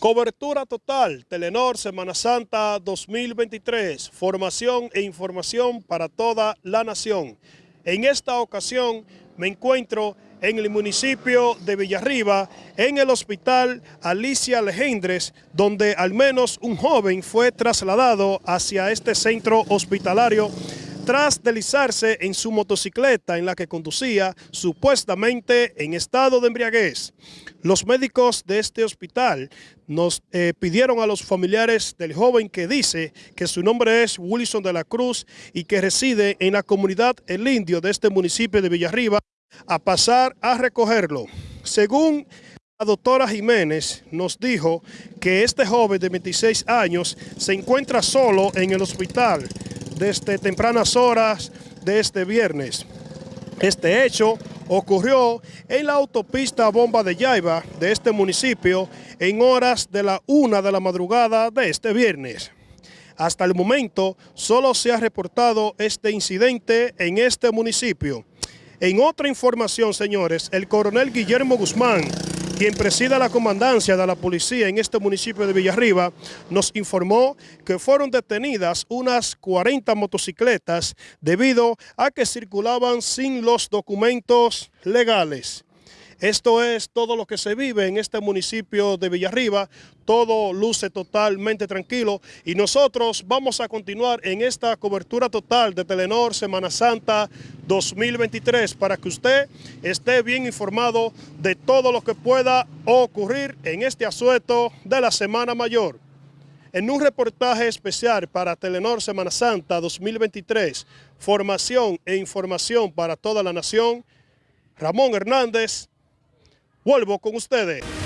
Cobertura total, Telenor Semana Santa 2023, formación e información para toda la nación. En esta ocasión me encuentro en el municipio de Villarriba, en el hospital Alicia Legendres, donde al menos un joven fue trasladado hacia este centro hospitalario tras deslizarse en su motocicleta en la que conducía supuestamente en estado de embriaguez. Los médicos de este hospital nos eh, pidieron a los familiares del joven que dice que su nombre es Wilson de la Cruz y que reside en la comunidad El Indio de este municipio de Villarriba a pasar a recogerlo. Según la doctora Jiménez nos dijo que este joven de 26 años se encuentra solo en el hospital desde tempranas horas de este viernes. Este hecho ocurrió en la autopista Bomba de Yaiba de este municipio en horas de la una de la madrugada de este viernes. Hasta el momento solo se ha reportado este incidente en este municipio. En otra información, señores, el coronel Guillermo Guzmán, quien presida la comandancia de la policía en este municipio de Villarriba, nos informó que fueron detenidas unas 40 motocicletas debido a que circulaban sin los documentos legales. Esto es todo lo que se vive en este municipio de Villarriba, todo luce totalmente tranquilo y nosotros vamos a continuar en esta cobertura total de Telenor Semana Santa 2023 para que usted esté bien informado de todo lo que pueda ocurrir en este asueto de la Semana Mayor. En un reportaje especial para Telenor Semana Santa 2023, formación e información para toda la nación, Ramón Hernández, Vuelvo con ustedes.